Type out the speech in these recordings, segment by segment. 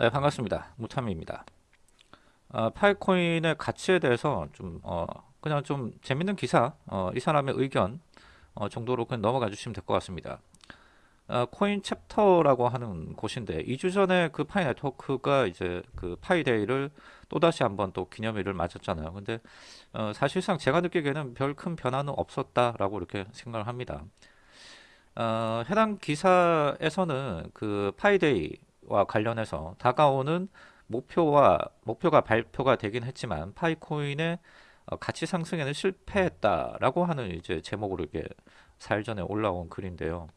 네 반갑습니다. 무참입니다. 어, 파이코인의 가치에 대해서 좀 어, 그냥 좀 재밌는 기사 어, 이 사람의 의견 어, 정도로 그냥 넘어가 주시면 될 것 같습니다. 어, 코인 챕터라고 하는 곳인데 2주 전에 그 파이 네트워크가 이제 그 Pi Day를 또다시 한번 또 기념일을 맞았잖아요. 근데 어, 사실상 제가 느끼기에는 별 큰 변화는 없었다라고 이렇게 생각을 합니다. 어, 해당 기사에서는 그 Pi Day와 관련해서 다가오는 목표와 목표가 발표가 되긴 했지만 파이코인의 어, 가치 상승에는 실패했다라고 하는 이제 제목으로 이게 사일 전에 올라온 글인데요.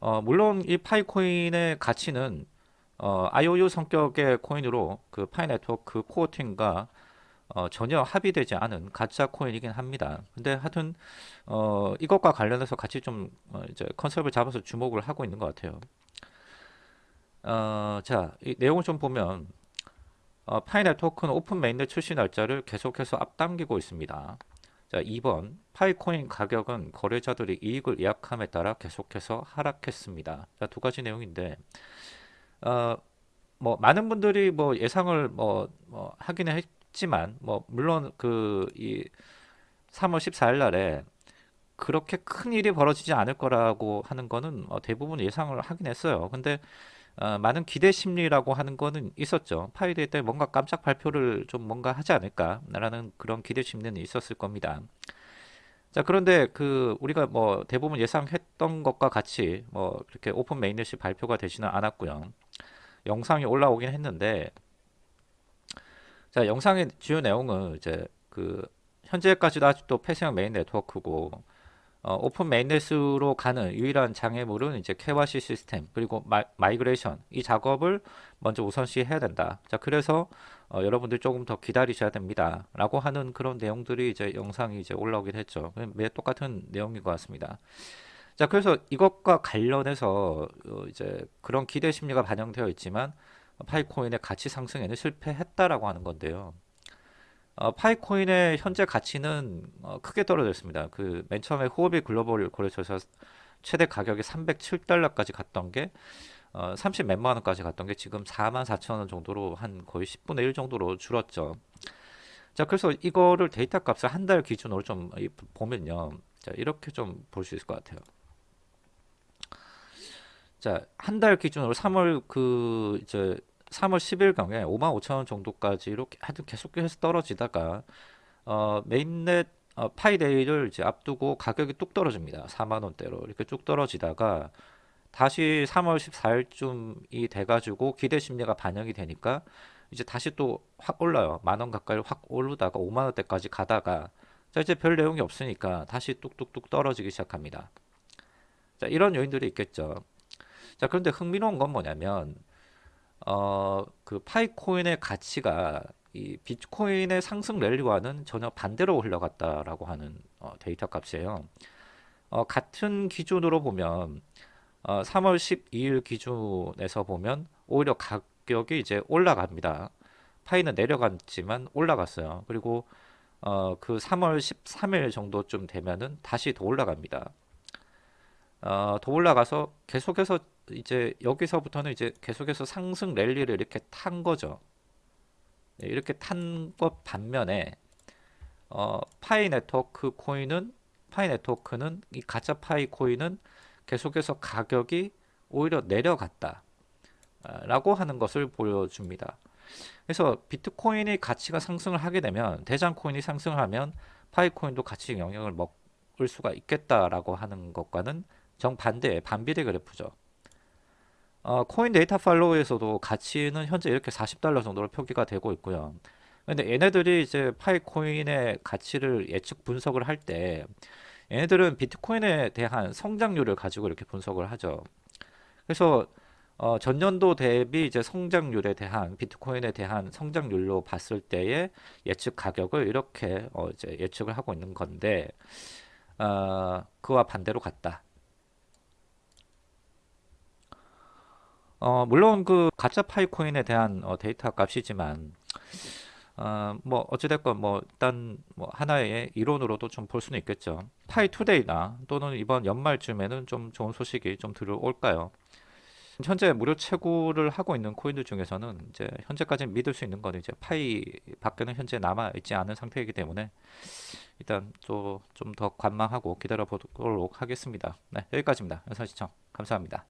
어, 물론 이 파이코인의 가치는 어, IOU 성격의 코인으로 그 파이 네트워크 core 팀과 어, 전혀 합의되지 않은 가짜 코인이긴 합니다. 근데 하여튼 어, 이것과 관련해서 같이 좀 어, 이제 컨셉을 잡아서 주목을 하고 있는 것 같아요. 어, 자, 이 내용을 좀 보면 어, 파이 네트워크는 open mainnet 출시 날짜를 계속해서 앞당기고 있습니다. 자, 2번 파이코인 가격은 거래자들이 이익을 예약함에 따라 계속해서 하락했습니다. 자, 두 가지 내용인데 어, 뭐 많은 분들이 뭐 예상을 뭐, 뭐 하기는 했지만 뭐 물론 그 이 3월 14일 날에 그렇게 큰 일이 벌어지지 않을 거라고 하는 거는 어, 대부분 예상을 하긴 했어요. 근데 어, 많은 기대 심리라고 하는 거는 있었죠. Pi Day 때 뭔가 깜짝 발표를 좀 뭔가 하지 않을까라는 그런 기대 심리는 있었을 겁니다. 자 그런데 그 우리가 뭐 대부분 예상했던 것과 같이 뭐 이렇게 open mainnet이 발표가 되지는 않았고요. 영상이 올라오긴 했는데 자 영상의 주요 내용은 이제 그 현재까지도 아직도 폐쇄형 메인 네트워크고 어, 오픈 mainnet으로 가는 유일한 장애물은 이제 KYC 시스템 그리고 마, migration 이 작업을 먼저 우선시 해야 된다. 자 그래서 어, 여러분들 조금 더 기다리셔야 됩니다. 라고 하는 그런 내용들이 이제 영상이 이제 올라오긴 했죠. 매 똑같은 내용인 것 같습니다. 자 그래서 이것과 관련해서 어, 이제 그런 기대 심리가 반영되어 있지만 파이코인의 가치 상승에는 실패했다라고 하는 건데요. 어, 파이코인의 현재 가치는 어, 크게 떨어졌습니다. 그 맨 처음에 호흡이 글로벌 거래소에서 최대 가격이 307달러까지 갔던 게 어, 30 몇만 원까지 갔던 게 지금 4만 4천 원 정도로 한 거의 10분의 1 정도로 줄었죠. 자 그래서 이거를 데이터 값을 한 달 기준으로 좀 보면요. 자 이렇게 좀 볼 수 있을 것 같아요. 자, 한 달 기준으로 3월 그 이제 3월 10일경에 5만 5천 원 정도까지 이렇게 하여튼 계속해서 떨어지다가 어, mainnet 어, 파이데이를 이제 앞두고 가격이 뚝 떨어집니다. 4만 원대로 이렇게 쭉 떨어지다가 다시 3월 14일쯤이 돼가지고 기대 심리가 반영이 되니까 이제 다시 또 확 올라요. 만원 가까이 확 오르다가 5만 원대까지 가다가 자 이제 별 내용이 없으니까 다시 뚝뚝뚝 떨어지기 시작합니다. 자 이런 요인들이 있겠죠. 자 그런데 흥미로운 건 뭐냐면 어, 그 파이코인의 가치가 이 비트코인의 상승 랠리와는 전혀 반대로 흘러갔다라고 하는 어, 데이터 값이에요. 어, 같은 기준으로 보면 어, 3월 12일 기준에서 보면 오히려 가격이 이제 올라갑니다. 파이는 내려갔지만 올라갔어요. 그리고 어, 그 3월 13일 정도쯤 되면은 다시 더 올라갑니다. 어, 더 올라가서 계속해서 이제 여기서부터는 이제 계속해서 상승 랠리를 이렇게 탄 거죠. 네, 이렇게 탄 것 반면에 어, 파이 네트워크 코인은 파이 네트워크는 이 가짜 파이 코인은 계속해서 가격이 오히려 내려갔다 라고 하는 것을 보여줍니다. 그래서 비트코인이 가치가 상승을 하게 되면 대장 코인이 상승을 하면 파이 코인도 같이 영향을 먹을 수가 있겠다라고 하는 것과는 정반대의 반비례 그래프죠. 어, 코인 데이터 팔로우에서도 가치는 현재 이렇게 40달러 정도로 표기가 되고 있고요. 근데 얘네들이 이제 파이코인의 가치를 예측 분석을 할 때 얘네들은 비트코인에 대한 성장률을 가지고 이렇게 분석을 하죠. 그래서 어, 전년도 대비 이제 성장률에 대한 비트코인에 대한 성장률로 봤을 때의 예측 가격을 이렇게 어, 이제 예측을 하고 있는 건데 어, 그와 반대로 같다. 어, 물론 그 가짜 파이코인에 대한 어, 데이터 값이지만 어, 뭐 어찌됐건 뭐 일단 뭐 하나의 이론으로도 좀 볼 수는 있겠죠. Pi2Day나 또는 이번 연말쯤에는 좀 좋은 소식이 좀 들어올까요? 현재 무료 채굴을 하고 있는 코인들 중에서는 이제 현재까지 믿을 수 있는 거는 이제 파이 밖에는 현재 남아 있지 않은 상태이기 때문에 일단 또 좀 더 관망하고 기다려 보도록 하겠습니다. 네, 여기까지입니다. 영상 시청 감사합니다.